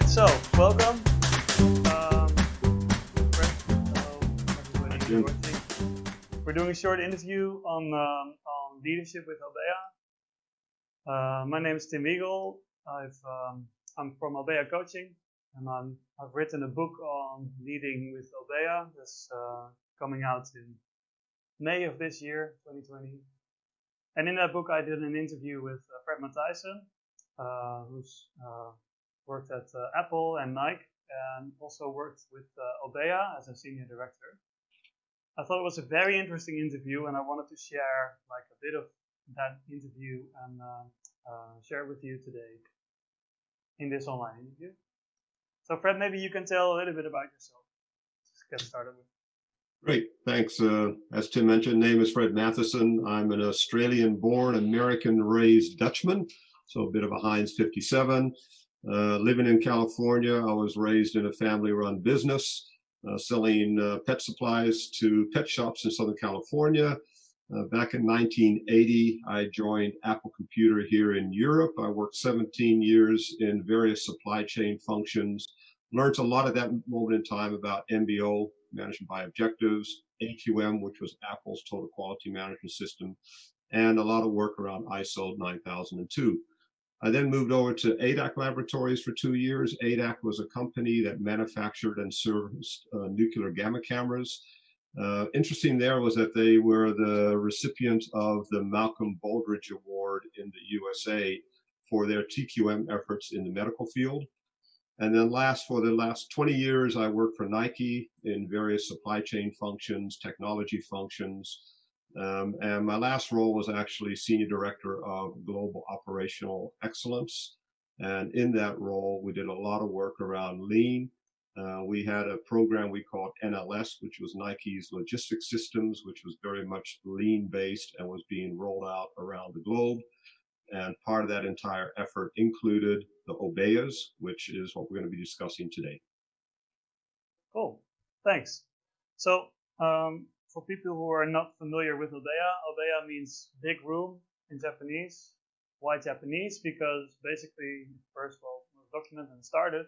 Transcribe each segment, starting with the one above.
right, so welcome. Um, Fred, hello, everybody. We're doing a short interview on um, on leadership with Obeya. Uh, my name is Tim Eagle. I've um, I'm from Obeya Coaching, and I'm, I've written a book on leading with Obeya that's uh, coming out in May of this year, 2020. And in that book, I did an interview with uh, Fred Matthijssen, uh, who's uh, worked at uh, Apple and Nike, and also worked with uh, Obeya as a senior director. I thought it was a very interesting interview, and I wanted to share like a bit of that interview and uh, uh, share it with you today in this online interview. So, Fred, maybe you can tell a little bit about yourself. Let's get started with. Great, thanks. Uh, as Tim mentioned, name is Fred Matheson. I'm an Australian-born, American-raised Dutchman, so a bit of a Heinz 57. Uh, living in California, I was raised in a family-run business, uh, selling uh, pet supplies to pet shops in Southern California. Uh, back in 1980, I joined Apple Computer here in Europe. I worked 17 years in various supply chain functions, learned a lot at that moment in time about MBO, management by objectives, AQM, which was Apple's total quality management system, and a lot of work around ISO 9002. I then moved over to ADAC Laboratories for two years. ADAC was a company that manufactured and serviced uh, nuclear gamma cameras. Uh, interesting there was that they were the recipient of the Malcolm Baldrige Award in the USA for their TQM efforts in the medical field. And then last, for the last 20 years, I worked for Nike in various supply chain functions, technology functions, um, and my last role was actually Senior Director of Global Operational Excellence. And in that role, we did a lot of work around lean. Uh, we had a program we called NLS, which was Nike's logistics systems, which was very much lean based and was being rolled out around the globe. And part of that entire effort included the Obeyas, which is what we're going to be discussing today. Cool. Thanks. So um, for people who are not familiar with Obeya, Obeya means big room in Japanese. Why Japanese? Because basically, first of all, was documented and started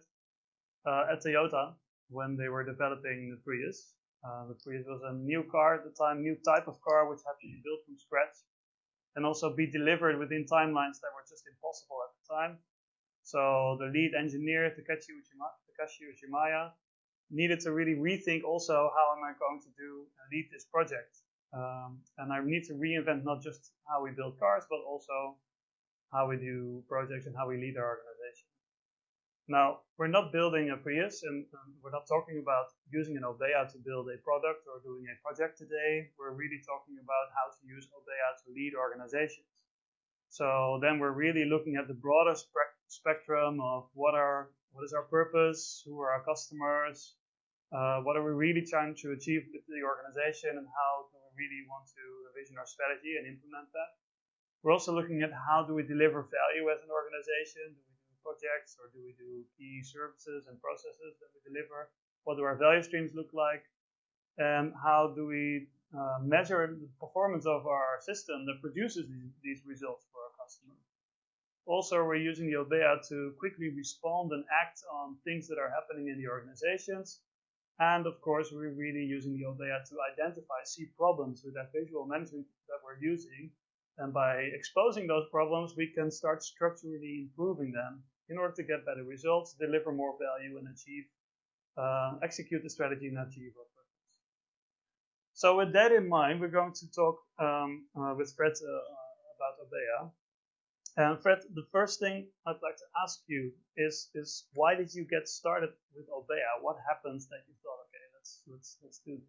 uh, at Toyota when they were developing the Prius. Uh, the Prius was a new car at the time, new type of car, which had to be built from scratch and also be delivered within timelines that were just impossible at the time. So the lead engineer, Takashi Uchimaya, needed to really rethink also how am I going to do and lead this project. Um, and I need to reinvent not just how we build cars, but also how we do projects and how we lead our organization. Now, we're not building a Prius and um, we're not talking about using an Obeya to build a product or doing a project today. We're really talking about how to use Obeya to lead organizations. So then we're really looking at the broader spectrum of what are what is our purpose, who are our customers, uh, what are we really trying to achieve with the organization and how do we really want to revision our strategy and implement that. We're also looking at how do we deliver value as an organization? Do we do projects or do we do key services and processes that we deliver? What do our value streams look like? And how do we uh, measure the performance of our system that produces these, results for our customers? Also, we're using the Obeya to quickly respond and act on things that are happening in the organizations and of course, we're really using the Obeya to identify, see problems with that visual management that we're using. And by exposing those problems, we can start structurally improving them in order to get better results, deliver more value, and achieve, uh, execute the strategy and achieve our purpose. So with that in mind, we're going to talk um, uh, with Fred uh, about Obeya. And Fred, the first thing I'd like to ask you is, is why did you get started with Obeya? What happened that you thought, okay, let's let's let's do this?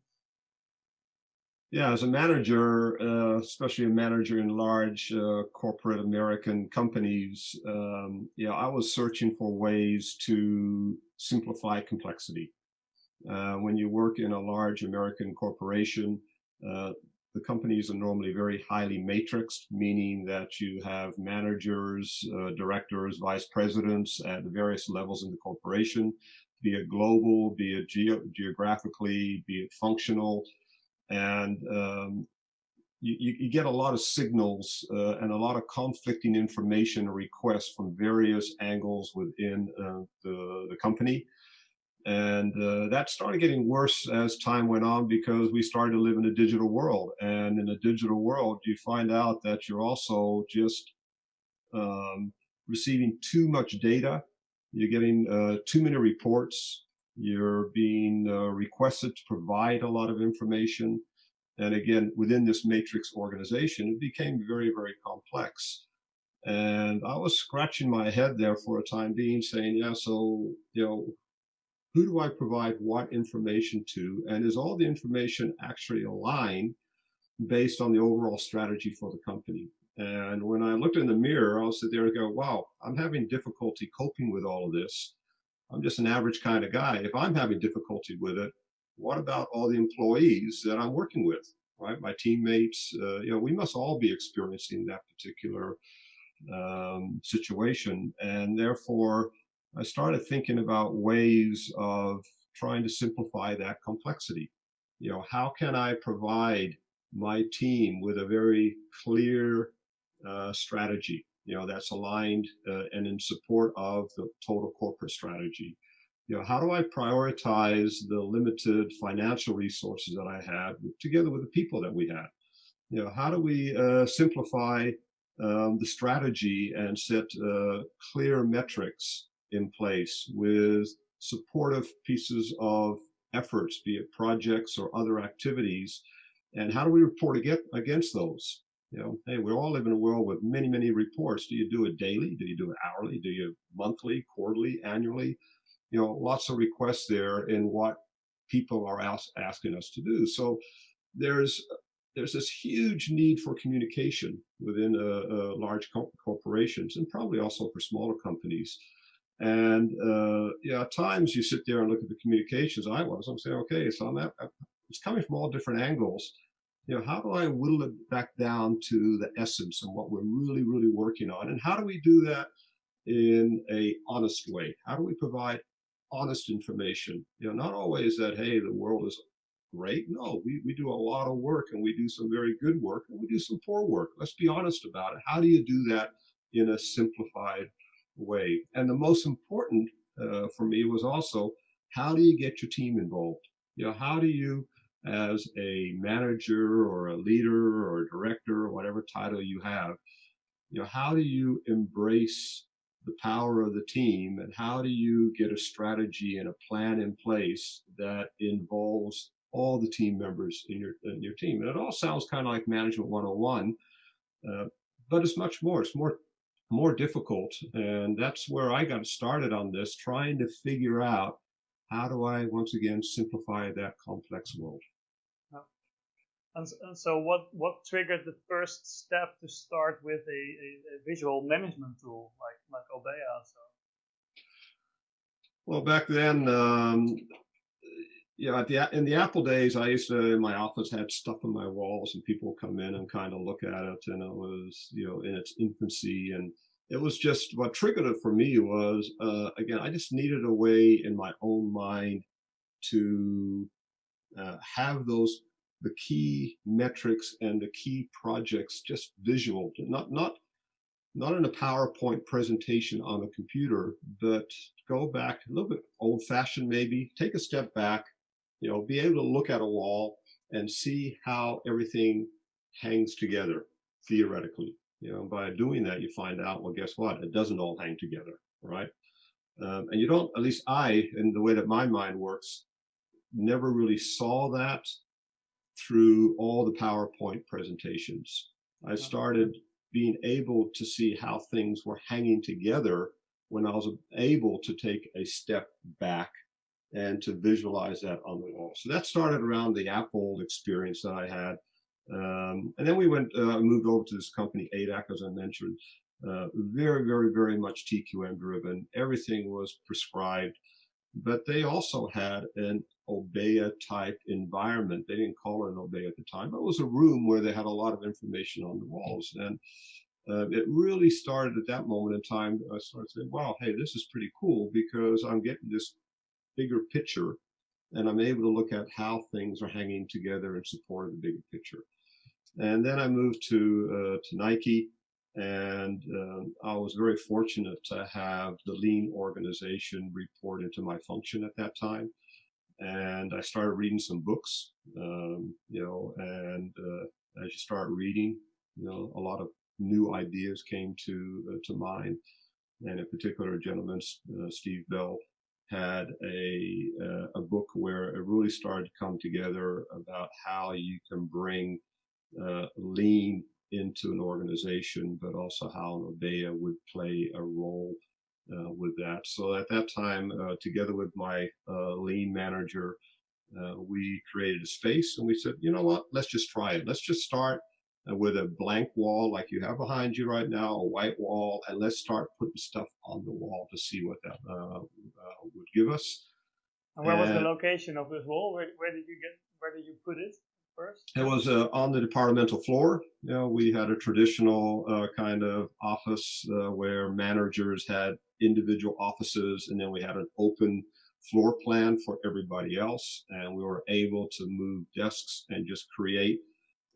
Yeah, as a manager, uh, especially a manager in large uh, corporate American companies, um, yeah, I was searching for ways to simplify complexity. Uh, when you work in a large American corporation, uh, the companies are normally very highly matrixed, meaning that you have managers, uh, directors, vice presidents at the various levels in the corporation, be it global, be it ge geographically, be it functional. And um, you, you, get a lot of signals uh, and a lot of conflicting information requests from various angles within uh, the, the company. And uh, that started getting worse as time went on because we started to live in a digital world. And in a digital world, you find out that you're also just um, receiving too much data. You're getting uh, too many reports. You're being uh, requested to provide a lot of information. And again, within this matrix organization, it became very, very complex. And I was scratching my head there for a time being saying, yeah, so, you know, who do I provide what information to? And is all the information actually aligned based on the overall strategy for the company? And when I looked in the mirror, I'll sit there and go, wow, I'm having difficulty coping with all of this. I'm just an average kind of guy. If I'm having difficulty with it, what about all the employees that I'm working with, right? My teammates, uh, you know, we must all be experiencing that particular um, situation. And therefore, I started thinking about ways of trying to simplify that complexity. You know, how can I provide my team with a very clear uh, strategy, you know, that's aligned uh, and in support of the total corporate strategy? you know, how do I prioritize the limited financial resources that I have together with the people that we have? You know, how do we uh, simplify um, the strategy and set uh, clear metrics in place with supportive pieces of efforts, be it projects or other activities, and how do we report against those? You know, hey, we all live in a world with many, many reports. Do you do it daily? Do you do it hourly? Do you monthly, quarterly, annually? you know, lots of requests there in what people are ask, asking us to do. So there's there's this huge need for communication within a, a large co corporations and probably also for smaller companies. And uh, yeah, at times you sit there and look at the communications. I was, I'm saying, okay, so I'm at, it's coming from all different angles. You know, how do I whittle it back down to the essence and what we're really, really working on? And how do we do that in a honest way? How do we provide honest information. You know, not always that, hey, the world is great. No, we, we do a lot of work and we do some very good work and we do some poor work. Let's be honest about it. How do you do that in a simplified way? And the most important uh, for me was also, how do you get your team involved? You know, how do you, as a manager or a leader or a director or whatever title you have, you know, how do you embrace the power of the team and how do you get a strategy and a plan in place that involves all the team members in your in your team and it all sounds kind of like management 101 uh, but it's much more it's more more difficult and that's where i got started on this trying to figure out how do i once again simplify that complex world and, and, so what, what triggered the first step to start with a, a, a visual management tool like, like Obeya? So. Well, back then, um, you know, the, in the Apple days, I used to, in my office, had stuff on my walls and people would come in and kind of look at it and it was, you know, in its infancy. And it was just, what triggered it for me was, uh, again, I just needed a way in my own mind to uh, have those the key metrics and the key projects just visual, not not not in a PowerPoint presentation on a computer, but go back a little bit old fashioned maybe, take a step back, you know, be able to look at a wall and see how everything hangs together theoretically. You know, by doing that, you find out, well, guess what? It doesn't all hang together, right? Um, and you don't, at least I, in the way that my mind works, never really saw that through all the PowerPoint presentations. I started being able to see how things were hanging together when I was able to take a step back and to visualize that on the wall. So that started around the Apple experience that I had. Um, and then we went, uh, moved over to this company, ADAC, as I mentioned, uh, very, very, very much TQM driven. Everything was prescribed, but they also had an Obeya type environment. They didn't call it an Obeya at the time, but it was a room where they had a lot of information on the walls. And uh, it really started at that moment in time. I started saying, wow, hey, this is pretty cool because I'm getting this bigger picture and I'm able to look at how things are hanging together in support of the bigger picture. And then I moved to uh, to Nike, and um, I was very fortunate to have the lean organization report into my function at that time. And I started reading some books, um, you know, and uh, as you start reading, you know, a lot of new ideas came to uh, to mind. And in particular, a gentleman, uh, Steve Bell, had a uh, a book where it really started to come together about how you can bring uh, lean into an organization, but also how Obeya would play a role uh, with that. So at that time, uh, together with my uh, lean manager, uh, we created a space and we said, you know what, let's just try it. Let's just start with a blank wall like you have behind you right now, a white wall, and let's start putting stuff on the wall to see what that uh, uh, would give us. And where was the location of this wall? Where, where did you get? Where did you put it first? It was uh, on the departmental floor. You know, we had a traditional uh, kind of office uh, where managers had individual offices, and then we had an open floor plan for everybody else, and we were able to move desks and just create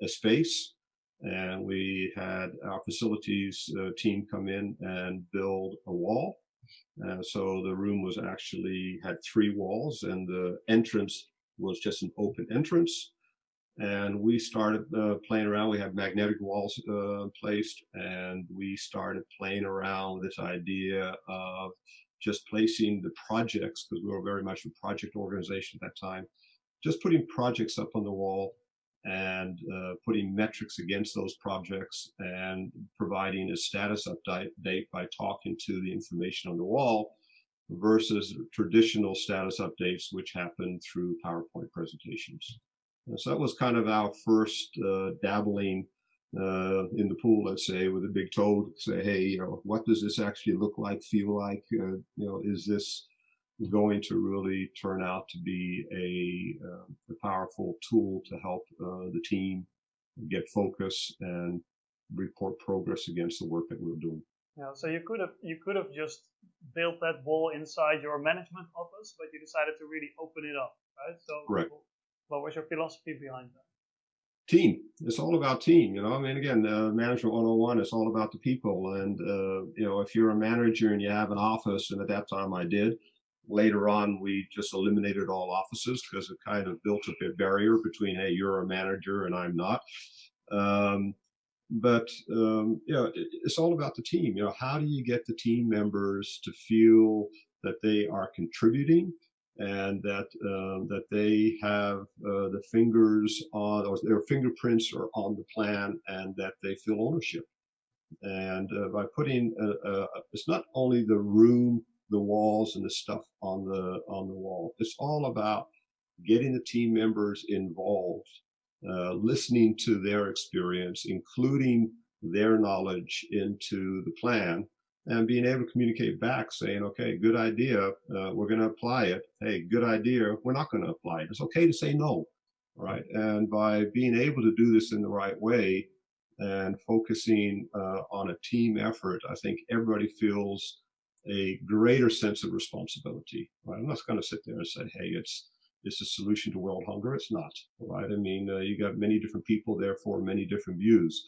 a space and we had our facilities uh, team come in and build a wall. Uh, so the room was actually had three walls and the entrance was just an open entrance. And we started uh, playing around. We had magnetic walls uh, placed and we started playing around with this idea of just placing the projects because we were very much a project organization at that time, just putting projects up on the wall and uh, putting metrics against those projects and providing a status update by talking to the information on the wall versus traditional status updates which happen through PowerPoint presentations. And so that was kind of our first uh, dabbling uh, in the pool, let's say, with a big toe to say, hey, you know, what does this actually look like, feel like? Uh, you know, is this going to really turn out to be a, uh, a powerful tool to help uh, the team get focus and report progress against the work that we're doing. Yeah, so you could have you could have just built that wall inside your management office, but you decided to really open it up, right? So, Correct. what was your philosophy behind that? Team. It's all about team. You know, I mean, again, uh, management 101. It's all about the people, and uh, you know, if you're a manager and you have an office, and at that time I did, Later on, we just eliminated all offices because it kind of built up a barrier between, hey, you're a manager and I'm not. Um, but um, you know, it, it's all about the team. You know, how do you get the team members to feel that they are contributing and that um, that they have uh, the fingers on or their fingerprints are on the plan and that they feel ownership. And uh, by putting, a, a, it's not only the room the walls and the stuff on the on the wall. It's all about getting the team members involved, uh, listening to their experience, including their knowledge into the plan, and being able to communicate back, saying, "Okay, good idea. Uh, we're going to apply it. Hey, good idea. We're not going to apply it. It's okay to say no." Right. And by being able to do this in the right way and focusing uh, on a team effort, I think everybody feels a greater sense of responsibility. Right? I'm not going to sit there and say, "Hey, it's it's a solution to world hunger." It's not, right? I mean, uh, you got many different people, therefore many different views.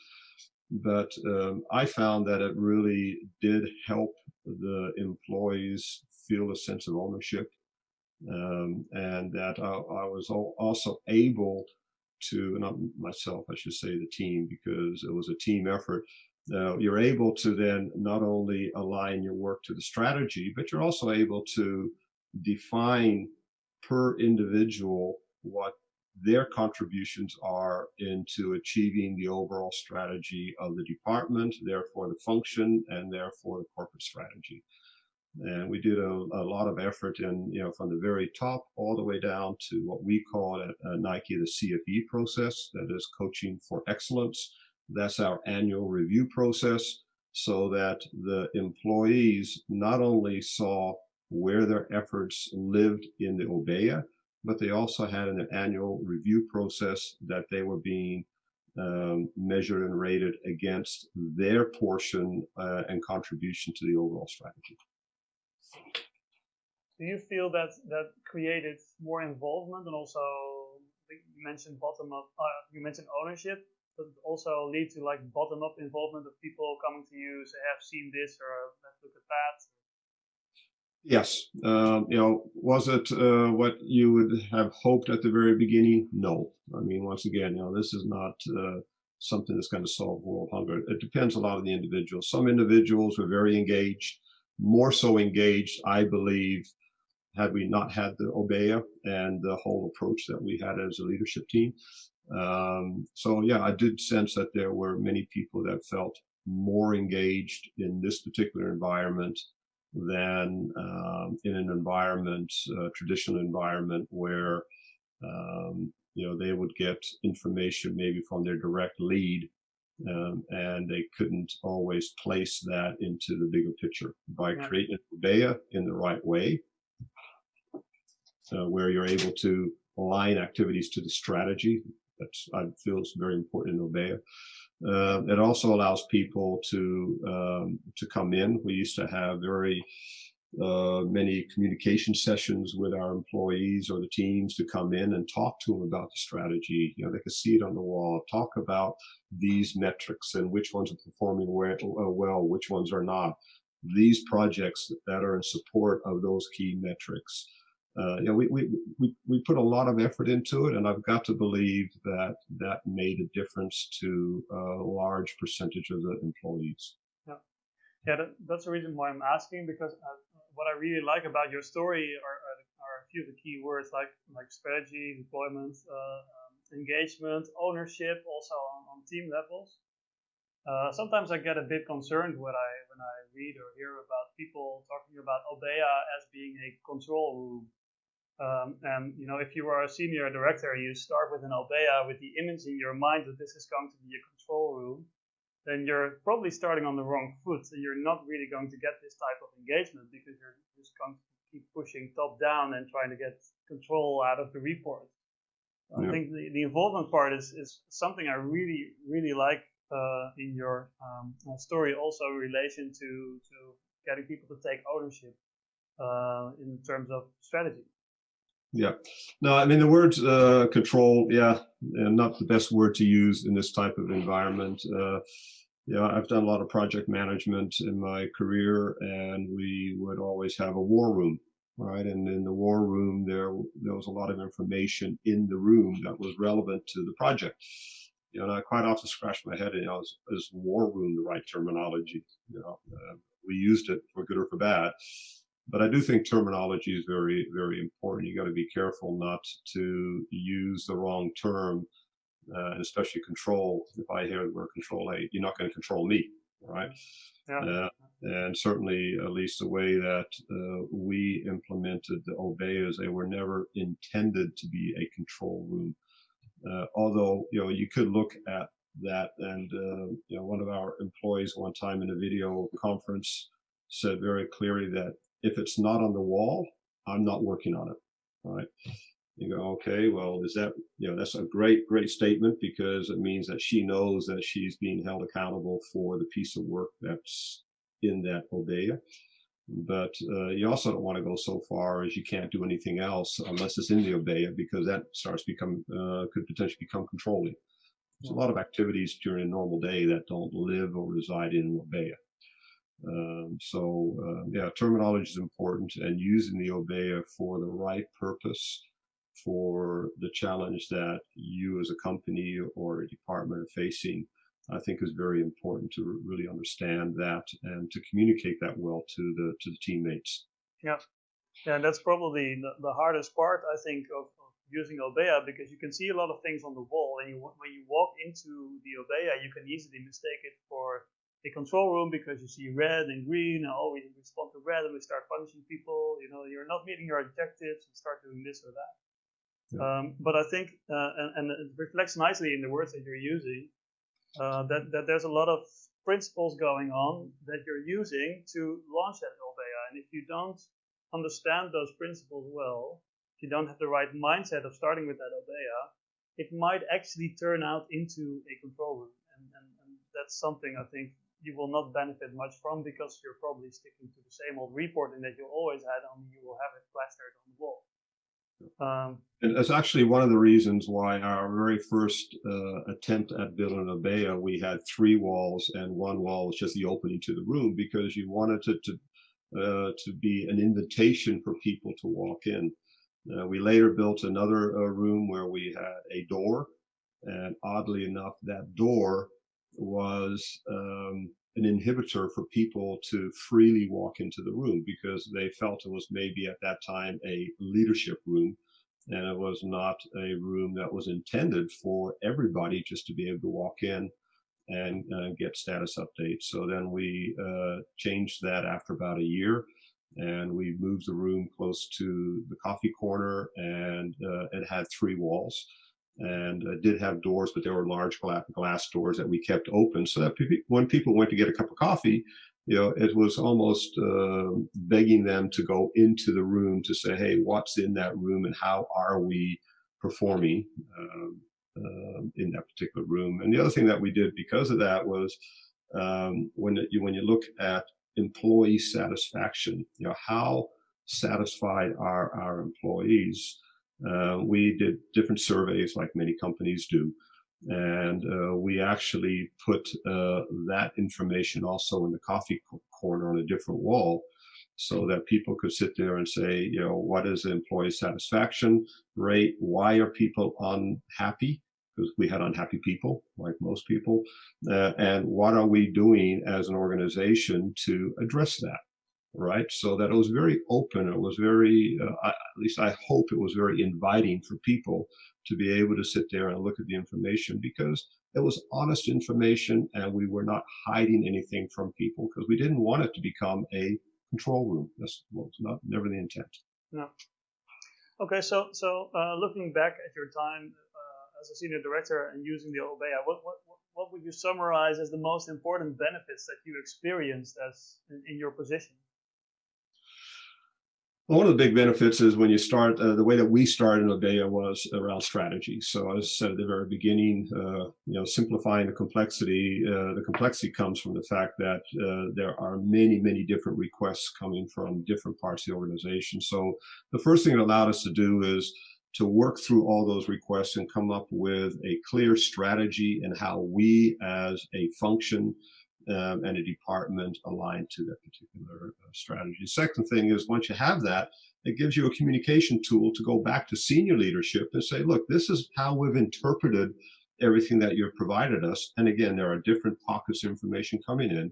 But um, I found that it really did help the employees feel a sense of ownership, um, and that I, I was also able to, not myself, I should say, the team, because it was a team effort uh, you're able to then not only align your work to the strategy, but you're also able to define per individual what their contributions are into achieving the overall strategy of the department, therefore the function, and therefore the corporate strategy. And we did a, a lot of effort in, you know, from the very top all the way down to what we call at, at Nike the CFE process, that is coaching for excellence that's our annual review process so that the employees not only saw where their efforts lived in the Obeya, but they also had an annual review process that they were being um, measured and rated against their portion uh, and contribution to the overall strategy. Do you feel that that created more involvement and also you mentioned bottom up, uh, you mentioned ownership does it also lead to like bottom up involvement of people coming to you say have seen this or let's look at that. Yes. Um, you know was it uh, what you would have hoped at the very beginning? No. I mean once again you know this is not uh, something that's going to solve world hunger. It depends a lot on the individuals some individuals were very engaged more so engaged i believe had we not had the obeya and the whole approach that we had as a leadership team um, so yeah, I did sense that there were many people that felt more engaged in this particular environment than um, in an environment, uh, traditional environment where um, you know they would get information maybe from their direct lead, um, and they couldn't always place that into the bigger picture by yeah. creating Obeya in the right way, uh, where you're able to align activities to the strategy that's I feel it's very important in Obeya. Uh, it also allows people to um, to come in. We used to have very uh, many communication sessions with our employees or the teams to come in and talk to them about the strategy. You know, they could see it on the wall, talk about these metrics and which ones are performing uh, well, which ones are not. These projects that are in support of those key metrics uh, you know, we, we, we, we put a lot of effort into it, and I've got to believe that that made a difference to a large percentage of the employees. Yeah, yeah, that, that's the reason why I'm asking because uh, what I really like about your story are, are, are, a few of the key words like like strategy, deployment, uh, um, engagement, ownership, also on, on team levels. Uh, sometimes I get a bit concerned when I when I read or hear about people talking about Obeya as being a control room um, and you know, if you are a senior director, you start with an Obeya with the image in your mind that this is going to be a control room, then you're probably starting on the wrong foot. So you're not really going to get this type of engagement because you're just going to keep pushing top down and trying to get control out of the report. Yeah. I think the, the involvement part is, is something I really, really like uh, in your um, story, also in relation to, to getting people to take ownership uh, in terms of strategy. Yeah. No, I mean, the word uh, control, yeah, and not the best word to use in this type of environment. Uh, yeah, I've done a lot of project management in my career, and we would always have a war room, right? And in the war room, there there was a lot of information in the room that was relevant to the project. You know, and I quite often scratch my head, you know, is, is war room the right terminology? You know, uh, we used it for good or for bad but I do think terminology is very, very important. You got to be careful not to use the wrong term, uh, and especially control. If I hear the word control, hey, you're not going to control me, right? Yeah. Uh, and certainly, at least the way that uh, we implemented the Obeyas, they were never intended to be a control room. Uh, although, you know, you could look at that, and uh, you know, one of our employees one time in a video conference said very clearly that if it's not on the wall, I'm not working on it. Right. You go, okay, well, is that, you know, that's a great, great statement because it means that she knows that she's being held accountable for the piece of work that's in that Obeya. But uh, you also don't want to go so far as you can't do anything else unless it's in the Obeya because that starts become, uh, could potentially become controlling. There's a lot of activities during a normal day that don't live or reside in Obeya. Um, so uh, yeah, terminology is important and using the Obeya for the right purpose for the challenge that you as a company or a department are facing, I think is very important to really understand that and to communicate that well to the to the teammates. Yeah, yeah, and that's probably the, the hardest part I think of, of using Obeya because you can see a lot of things on the wall, and you, when you walk into the Obeya, you can easily mistake it for a control room because you see red and green, and oh, we respond to red and we start punishing people. You know, you're not meeting your objectives and start doing this or that. Yeah. Um, but I think, uh, and, and, it reflects nicely in the words that you're using, uh, that, that there's a lot of principles going on that you're using to launch that Obeya. And if you don't understand those principles well, if you don't have the right mindset of starting with that Obeya, it might actually turn out into a control room. And, and, and that's something I think you will not benefit much from because you're probably sticking to the same old reporting that you always had, only you will have it plastered on the wall. Um, and that's actually one of the reasons why our very first uh, attempt at building Obeya, we had three walls and one wall was just the opening to the room because you wanted it to, uh, to be an invitation for people to walk in. Uh, we later built another uh, room where we had a door and oddly enough, that door was um, an inhibitor for people to freely walk into the room because they felt it was maybe at that time a leadership room and it was not a room that was intended for everybody just to be able to walk in and uh, get status updates. So then we uh, changed that after about a year and we moved the room close to the coffee corner and uh, it had three walls and uh, did have doors, but they were large glass doors that we kept open so that when people went to get a cup of coffee, you know, it was almost uh, begging them to go into the room to say, hey, what's in that room and how are we performing uh, in that particular room? And the other thing that we did because of that was um, when you when you look at employee satisfaction, you know, how satisfied are our employees? Uh, we did different surveys like many companies do. And uh, we actually put uh, that information also in the coffee corner on a different wall so that people could sit there and say, you know, what is the employee satisfaction rate? Why are people unhappy? Because we had unhappy people, like most people. Uh, and what are we doing as an organization to address that? Right? So that it was very open. It was very, uh, at least I hope it was very inviting for people to be able to sit there and look at the information because it was honest information and we were not hiding anything from people because we didn't want it to become a control room. That's was not never the intent. No. Okay, so so uh, looking back at your time uh, as a senior director and using the Obeya, what, what what would you summarize as the most important benefits that you experienced as in, in your position? Well, one of the big benefits is when you start, uh, the way that we started in Obeya was around strategy. So as I said at the very beginning, uh, you know, simplifying the complexity, uh, the complexity comes from the fact that uh, there are many, many different requests coming from different parts of the organization. So the first thing it allowed us to do is to work through all those requests and come up with a clear strategy and how we as a function um, and a department aligned to that particular uh, strategy. The second thing is once you have that, it gives you a communication tool to go back to senior leadership and say, look, this is how we've interpreted everything that you've provided us. And again, there are different pockets of information coming in.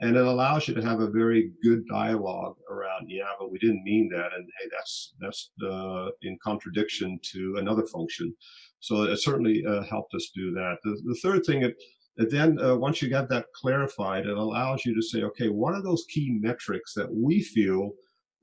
And it allows you to have a very good dialogue around, yeah, but we didn't mean that. And hey, that's that's uh, in contradiction to another function. So it certainly uh, helped us do that. The, the third thing, it, and then uh, once you get that clarified, it allows you to say, okay, what are those key metrics that we feel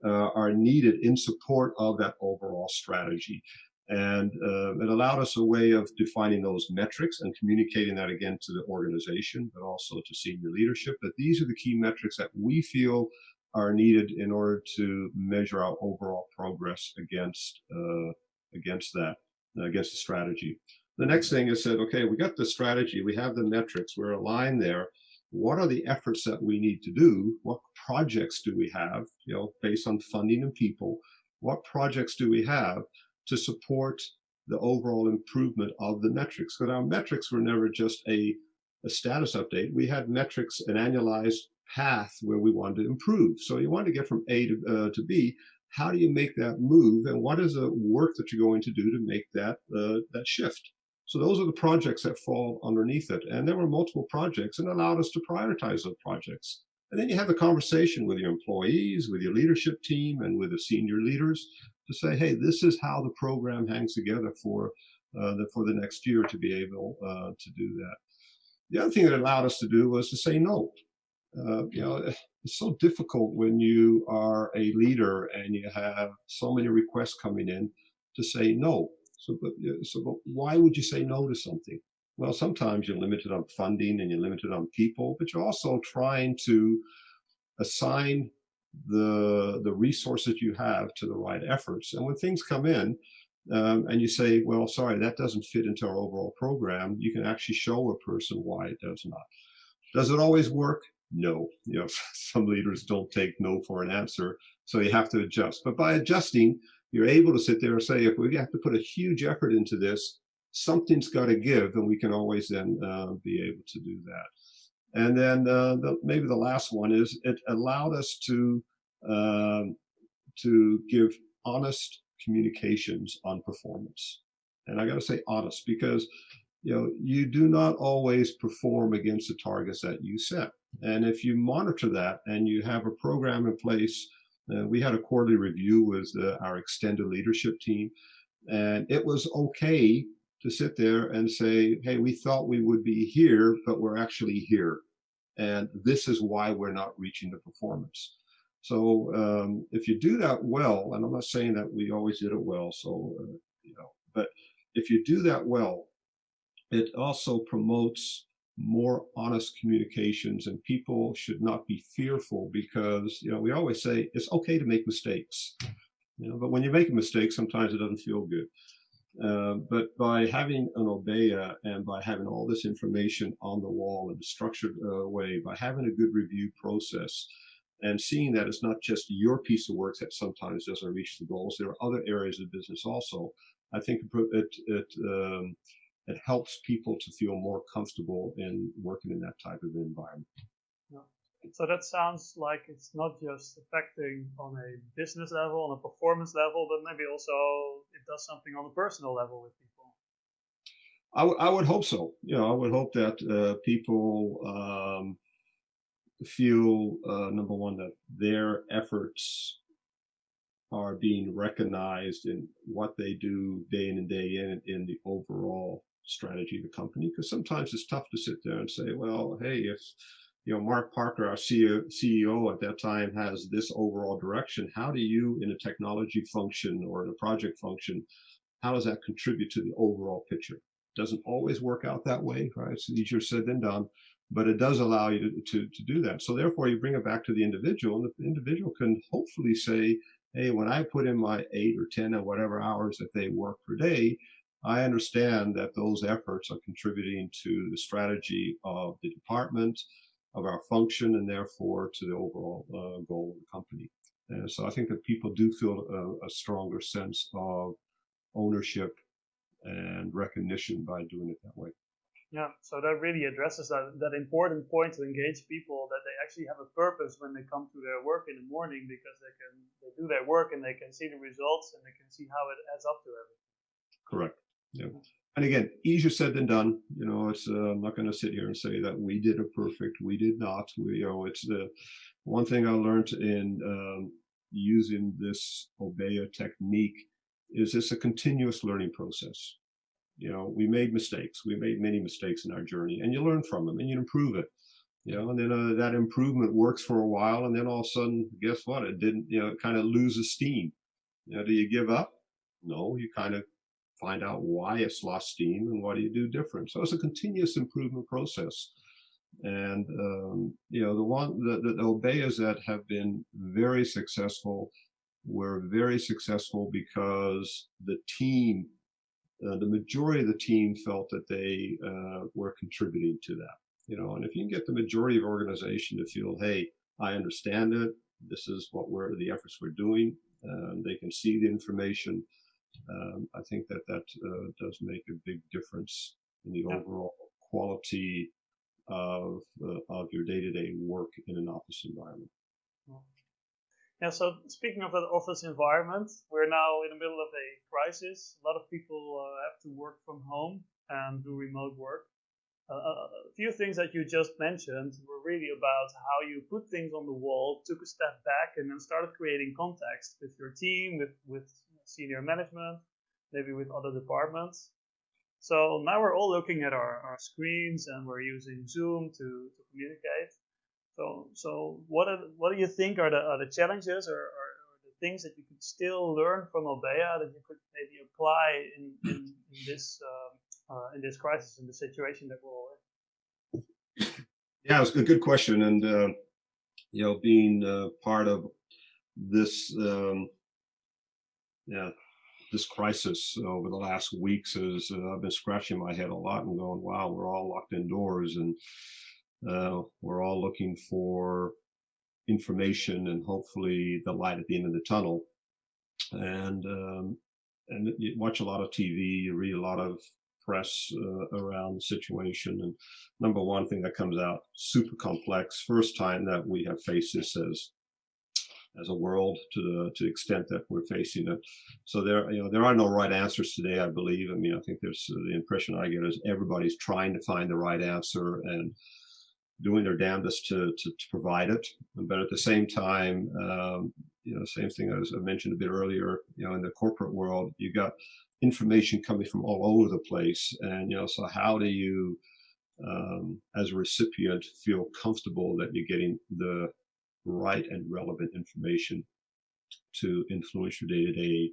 uh, are needed in support of that overall strategy? And uh, it allowed us a way of defining those metrics and communicating that again to the organization, but also to senior leadership, that these are the key metrics that we feel are needed in order to measure our overall progress against, uh, against that, against the strategy. The next thing is said, okay, we got the strategy, we have the metrics, we're aligned there. What are the efforts that we need to do? What projects do we have, you know, based on funding and people? What projects do we have to support the overall improvement of the metrics? Because our metrics were never just a, a status update. We had metrics, an annualized path where we wanted to improve. So you want to get from A to, uh, to B. How do you make that move? And what is the work that you're going to do to make that, uh, that shift? So those are the projects that fall underneath it. And there were multiple projects and allowed us to prioritize those projects. And then you have the conversation with your employees, with your leadership team, and with the senior leaders to say, hey, this is how the program hangs together for uh, the, for the next year to be able uh, to do that. The other thing that allowed us to do was to say no. Uh, you know, it's so difficult when you are a leader and you have so many requests coming in to say no. So, but, so but why would you say no to something? Well, sometimes you're limited on funding and you're limited on people, but you're also trying to assign the the resources you have to the right efforts. And when things come in, um, and you say, well, sorry, that doesn't fit into our overall program, you can actually show a person why it does not. Does it always work? No. You know, some leaders don't take no for an answer, so you have to adjust. But by adjusting, you're able to sit there and say, if we have to put a huge effort into this, something's got to give, and we can always then uh, be able to do that. And then uh, the, maybe the last one is it allowed us to um, to give honest communications on performance. And I got to say honest because you know you do not always perform against the targets that you set. And if you monitor that and you have a program in place, uh, we had a quarterly review with uh, our extended leadership team, and it was okay to sit there and say, hey, we thought we would be here, but we're actually here. And this is why we're not reaching the performance. So um, if you do that well, and I'm not saying that we always did it well, so, uh, you know, but if you do that well, it also promotes more honest communications and people should not be fearful because, you know, we always say it's okay to make mistakes, you know, but when you make a mistake, sometimes it doesn't feel good. Uh, but by having an Obeya and by having all this information on the wall in a structured uh, way, by having a good review process, and seeing that it's not just your piece of work that sometimes doesn't reach the goals, there are other areas of business also. I think it it um, it helps people to feel more comfortable in working in that type of environment. So that sounds like it's not just affecting on a business level, on a performance level, but maybe also it does something on a personal level with people. I, I would hope so. You know, I would hope that uh, people um, feel uh, number one that their efforts are being recognized in what they do day in and day in in the overall strategy of the company. Because sometimes it's tough to sit there and say, well, hey, if you know, Mark Parker, our CEO, CEO at that time, has this overall direction. How do you, in a technology function or in a project function, how does that contribute to the overall picture? Doesn't always work out that way, right? It's easier said than done, but it does allow you to, to, to do that. So therefore, you bring it back to the individual, and the individual can hopefully say, hey, when I put in my eight or 10 or whatever hours that they work per day, I understand that those efforts are contributing to the strategy of the department, of our function and therefore to the overall uh, goal of the company. And so I think that people do feel a, a, stronger sense of ownership and recognition by doing it that way. Yeah, so that really addresses that, that important point to engage people that they actually have a purpose when they come to their work in the morning because they can they do their work and they can see the results and they can see how it adds up to everything. Correct. Yeah and again, easier said than done. You know, it's uh, I'm not going to sit here and say that we did it perfect. We did not. We, you know, it's the one thing I learned in um, using this Obeya technique is it's a continuous learning process. You know, we made mistakes. We made many mistakes in our journey, and you learn from them and you improve it. You know, and then uh, that improvement works for a while, and then all of a sudden, guess what? It didn't. You know, it kind of loses steam. You know, do you give up? No, you kind of find out why it's lost steam and what do you do different. So it's a continuous improvement process. And, um, you know, the one, the, the, the Obeyas that have been very successful were very successful because the team, uh, the majority of the team felt that they uh, were contributing to that. You know, and if you can get the majority of organization to feel, hey, I understand it. This is what we're the efforts we're doing. Uh, they can see the information um, I think that that uh, does make a big difference in the yeah. overall quality of uh, of your day-to-day work in an office environment. Yeah. So speaking of an office environment, we're now in the middle of a crisis. A lot of people uh, have to work from home and do remote work. Uh, a few things that you just mentioned were really about how you put things on the wall, took a step back, and then started creating context with your team, with with senior management, maybe with other departments. So now we're all looking at our, our screens and we're using Zoom to, to communicate. So, so what, are, what do you think are the, are the challenges or, or, or the things that you could still learn from Obeya that you could maybe apply in, in, in this um, uh, in this crisis, in the situation that we're all in? Yeah, it's a good question. And, uh, you know, being uh, part of this um, yeah, this crisis over the last weeks is uh, I've been scratching my head a lot and going, wow, we're all locked indoors and uh, we're all looking for information and hopefully the light at the end of the tunnel. and um, and you watch a lot of TV, you read a lot of press uh, around the situation. And number one thing that comes out super complex. First time that we have faced this as as a world to the to the extent that we're facing it. So there, you know, there are no right answers today. I believe. I mean, I think there's uh, the impression I get is everybody's trying to find the right answer and doing their damnedest to to, to provide it. But at the same time, um, you know, same thing as I mentioned a bit earlier. You know, in the corporate world, you got information coming from all over the place, and you know, so how do you um, as a recipient feel comfortable that you're getting the right and relevant information to influence your day-to-day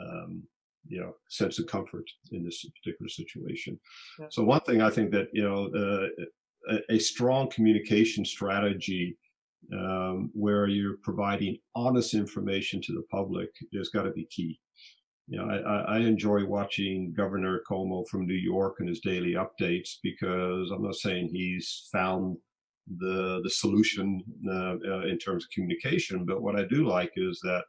um, you know sense of comfort in this particular situation yeah. so one thing i think that you know uh, a, a, strong communication strategy um, where you're providing honest information to the public has got to be key you know, I, I enjoy watching Governor Cuomo from New York and his daily updates because I'm not saying he's found the the solution uh, uh, in terms of communication. But what I do like is that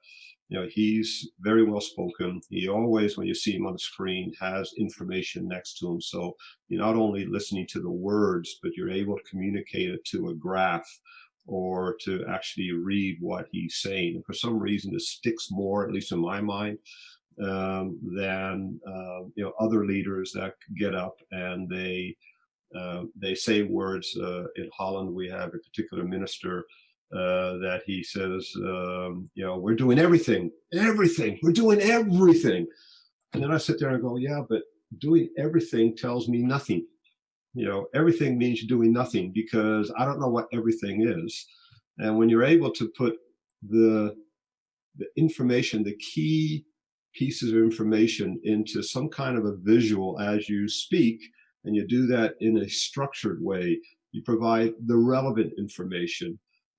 you know he's very well spoken. He always, when you see him on the screen, has information next to him. So you're not only listening to the words, but you're able to communicate it to a graph or to actually read what he's saying. And for some reason, it sticks more, at least in my mind, um, than uh, you know other leaders that get up and they uh, they say words uh, in Holland. We have a particular minister uh, that he says, um, you know, we're doing everything, everything, we're doing everything. And then I sit there and go, yeah, but doing everything tells me nothing. You know, everything means doing nothing because I don't know what everything is. And when you're able to put the the information, the key pieces of information into some kind of a visual as you speak, and you do that in a structured way. You provide the relevant information.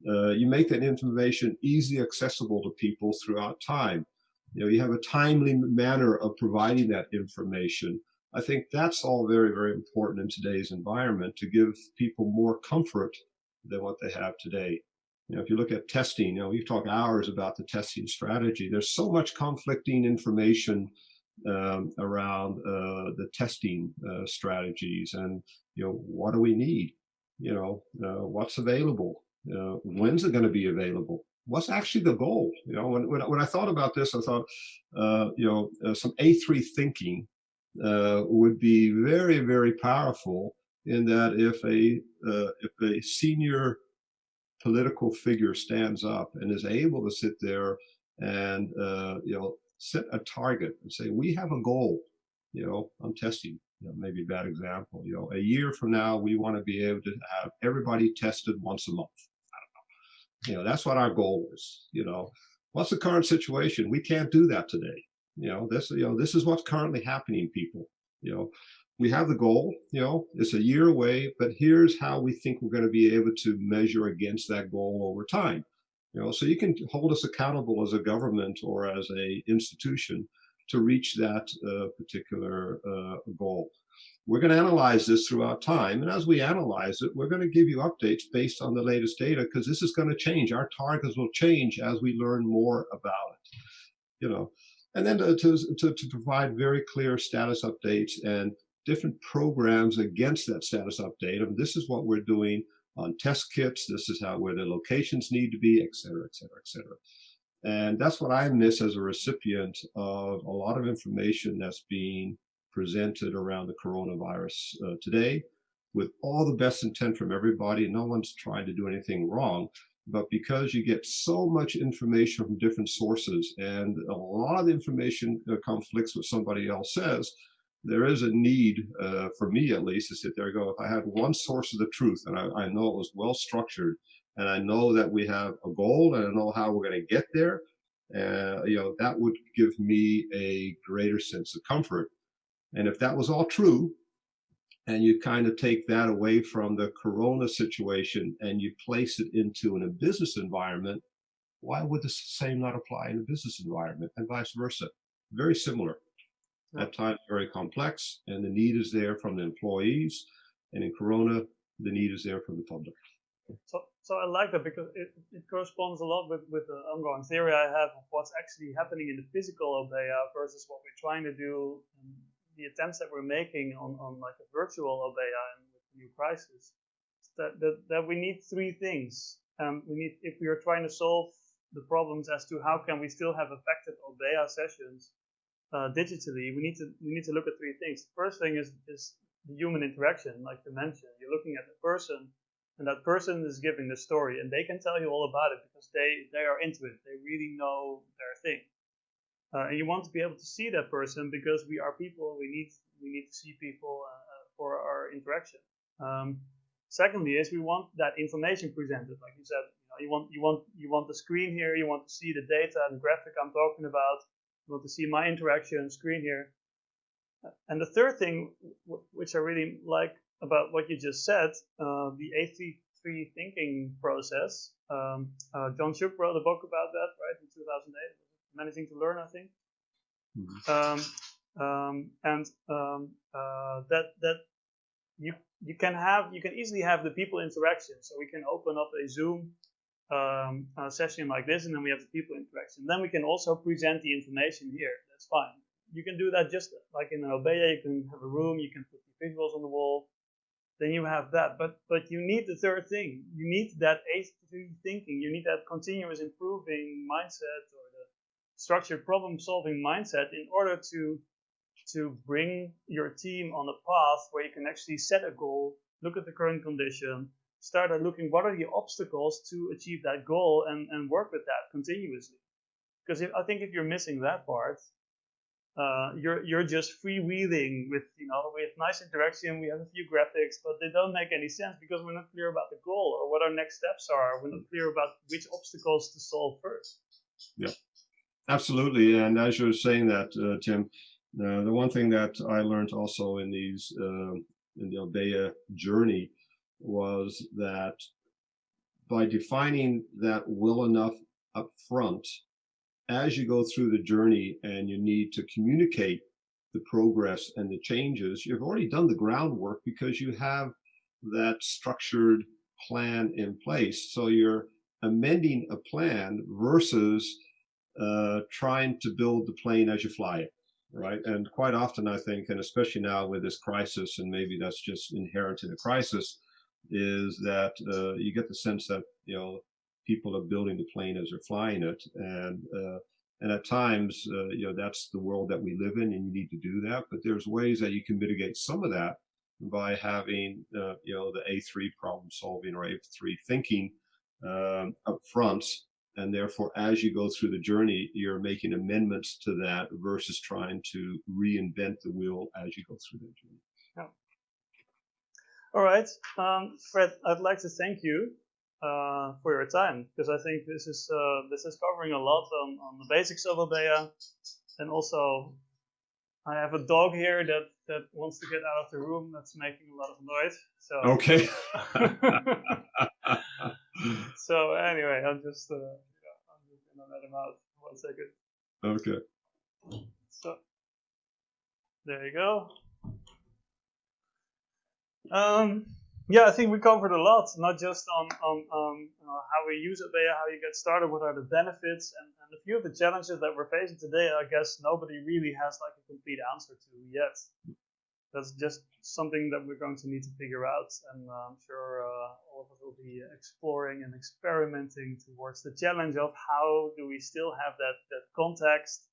Uh, you make that information easily accessible to people throughout time. You know, you have a timely manner of providing that information. I think that's all very, very important in today's environment to give people more comfort than what they have today. You know, if you look at testing, you know, we've talked hours about the testing strategy. There's so much conflicting information um, around uh, the testing uh, strategies and you know what do we need? You know uh, what's available? Uh, when's it going to be available? What's actually the goal? You know when, when, when i thought about this i thought uh, you know uh, some a3 thinking would be very very powerful in that if a if a senior political figure stands up and is able to sit there and you know set a target and say, we have a goal, you know, I'm testing, you know, maybe a bad example, you know, a year from now, we want to be able to have everybody tested once a month. I don't know. You know, that's what our goal is, you know, what's the current situation? We can't do that today. You know, this, you know, this is what's currently happening, people, you know, we have the goal, you know, it's a year away, but here's how we think we're going to be able to measure against that goal over time. You know, so you can hold us accountable as a government or as a institution to reach that uh, particular uh, goal. We're going to analyze this throughout time. And as we analyze it, we're going to give you updates based on the latest data because this is going to change. Our targets will change as we learn more about it. You know, and then to, to, to provide very clear status updates and different programs against that status update. And this is what we're doing on test kits. This is how where the locations need to be, et cetera, et cetera, et cetera. And that's what I miss as a recipient of a lot of information that's being presented around the coronavirus uh, today with all the best intent from everybody. No one's trying to do anything wrong, but because you get so much information from different sources and a lot of the information uh, conflicts with somebody else says, there is a need uh, for me at least to sit there and go, if I had one source of the truth and I, I know it was well structured and I know that we have a goal and I know how we're going to get there, uh, you know, that would give me a greater sense of comfort. And if that was all true, and you kind of take that away from the corona situation and you place it into in a business environment, why would the same not apply in a business environment and vice versa? Very similar at times very complex, and the need is there from the employees. And in Corona, the need is there from the public. So, so I like that because it, it corresponds a lot with, with the ongoing theory I have of what's actually happening in the physical Obeya versus what we're trying to do, the attempts that we're making on, on like a virtual Obeya and with new crisis. That, that, that we need three things. Um, we need, if we are trying to solve the problems as to how can we still have effective Obeya sessions uh, digitally, we need to we need to look at three things. The first thing is is the human interaction, like you mentioned. You're looking at the person, and that person is giving the story, and they can tell you all about it because they they are into it. They really know their thing, uh, and you want to be able to see that person because we are people. We need we need to see people uh, uh for our interaction. Um, secondly, is we want that information presented, like you said. You, want you want you want the screen here. You want to see the data and graphic I'm talking about able to see my interaction screen here. And the third thing, which I really like about what you just said, uh, the A33 thinking process. Um, uh, John Shook wrote a book about that, right, in 2008. Managing to Learn, I think. Mm -hmm. um, um, and um, uh, that that you you can have you can easily have the people interaction. So we can open up a Zoom um, a session like this, and then we have the people interaction. Then we can also present the information here. That's fine. You can do that just like in an Obeya. You can have a room. You can put the visuals on the wall. Then you have that. But but you need the third thing. You need that A3 thinking. You need that continuous improving mindset or the structured problem solving mindset in order to to bring your team on a path where you can actually set a goal, look at the current condition, started looking what are the obstacles to achieve that goal and, and work with that continuously. Because if, I think if you're missing that part, uh, you're you're just freewheeling with you know we have nice interaction, we have a few graphics, but they don't make any sense because we're not clear about the goal or what our next steps are. We're not clear about which obstacles to solve first. Yeah, absolutely. And as you're saying that, uh, Tim, uh, the one thing that I learned also in these uh, in the Obeya journey was that by defining that well enough up front, as you go through the journey and you need to communicate the progress and the changes, you've already done the groundwork because you have that structured plan in place. So you're amending a plan versus uh, trying to build the plane as you fly it, right? And quite often, I think, and especially now with this crisis, and maybe that's just inherent in a crisis, is that uh, you get the sense that you know people are building the plane as they're flying it, and uh, and at times uh, you know that's the world that we live in, and you need to do that. But there's ways that you can mitigate some of that by having uh, you know the A3 problem solving or A3 thinking um, up front. And therefore, as you go through the journey, you're making amendments to that versus trying to reinvent the wheel as you go through that journey. All right, um, Fred, I'd like to thank you uh, for your time because I think this is uh, this is covering a lot on, on the basics of Obeya, and also I have a dog here that that wants to get out of the room. That's making a lot of noise. So okay. so anyway, I'm just uh, I'm just gonna let him out one second. Okay. So there you go. Um, yeah, I think we covered a lot, not just on, on, on uh, how we use Obeya, how you get started, what are the benefits, and, and a few of the challenges that we're facing today, I guess nobody really has like a complete answer to yet. That's just something that we're going to need to figure out, and uh, I'm sure uh, all of us will be exploring and experimenting towards the challenge of how do we still have that, that context,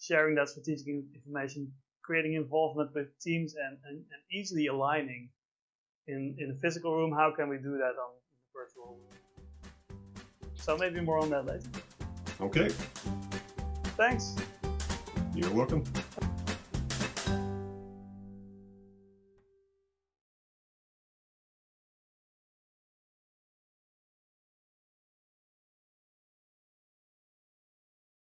sharing that strategic information, creating involvement with teams, and, and, and easily aligning in, in a physical room, how can we do that on the virtual room? So maybe more on that later. Okay. Thanks. You're welcome.